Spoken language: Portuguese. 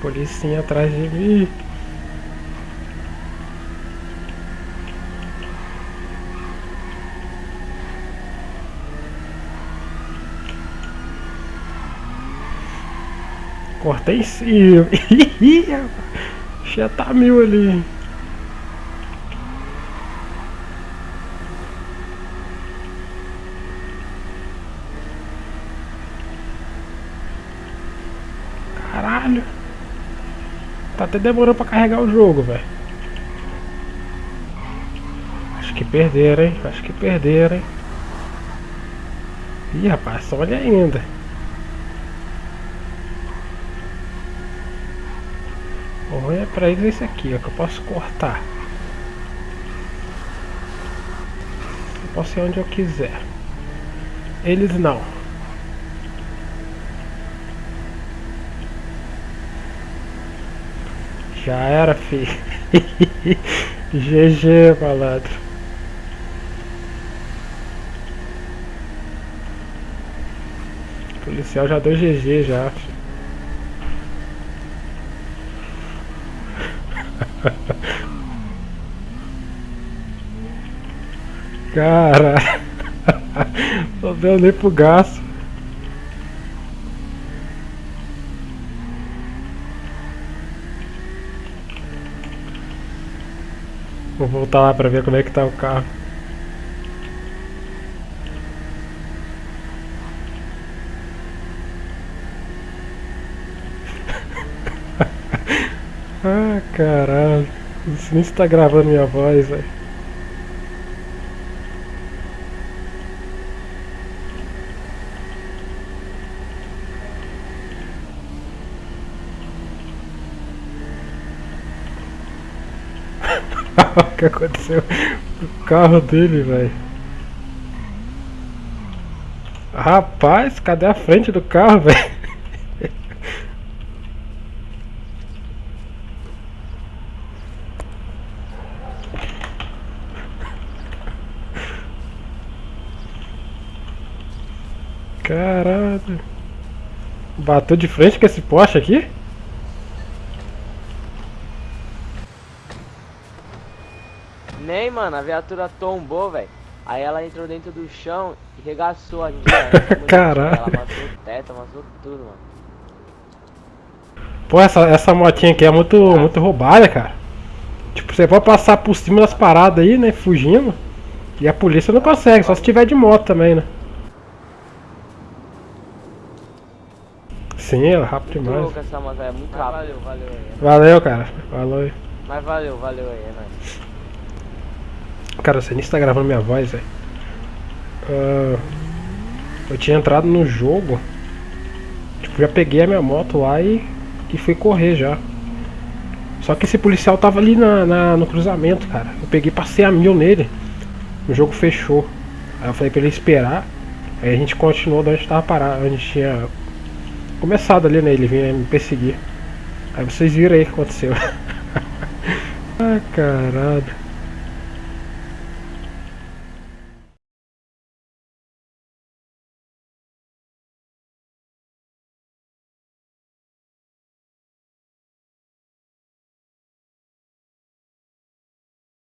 Policinha atrás de mim. Cortei em cima. Já tá mil ali. Caralho. Tá até demorando pra carregar o jogo, velho. Acho que perderam, hein? Acho que perderam, hein? Ih, rapaz, olha ainda. O ruim é pra eles esse aqui, ó, que eu posso cortar. Eu posso ir onde eu quiser. Eles não. Já era, fi. GG, malandro. O policial já deu GG já. Cara, não deu nem pro gasto. Vou voltar lá pra ver como é que tá o carro. ah, caralho. Isso nem está gravando minha voz, velho. o que aconteceu o carro dele, velho? Rapaz, cadê a frente do carro, velho? Caralho. Bateu de frente com esse Porsche aqui? Nem, mano, a viatura tombou, velho. Aí ela entrou dentro do chão e regaçou a gente. né? Caralho. Ela amassou o teto, amassou tudo, mano. Pô, essa, essa motinha aqui é muito, muito roubada, cara. Tipo, você pode passar por cima das paradas aí, né? Fugindo. E a polícia não consegue, só se tiver de moto também, né? Sim, é rápido Muito demais. louca essa moto, é muito rápido. Valeu, valeu aí. Valeu, cara. Valeu. Mas valeu, valeu aí, é nóis. Cara, você nem está gravando minha voz, velho. Ah, eu tinha entrado no jogo. Tipo, já peguei a minha moto lá e, e fui correr já. Só que esse policial tava ali na, na- no cruzamento, cara. Eu peguei passei a mil nele. O jogo fechou. Aí eu falei pra ele esperar. Aí a gente continuou de onde tava parado. Gente tinha começado ali, né? Ele vinha me perseguir. Aí vocês viram aí o que aconteceu. ah, caralho.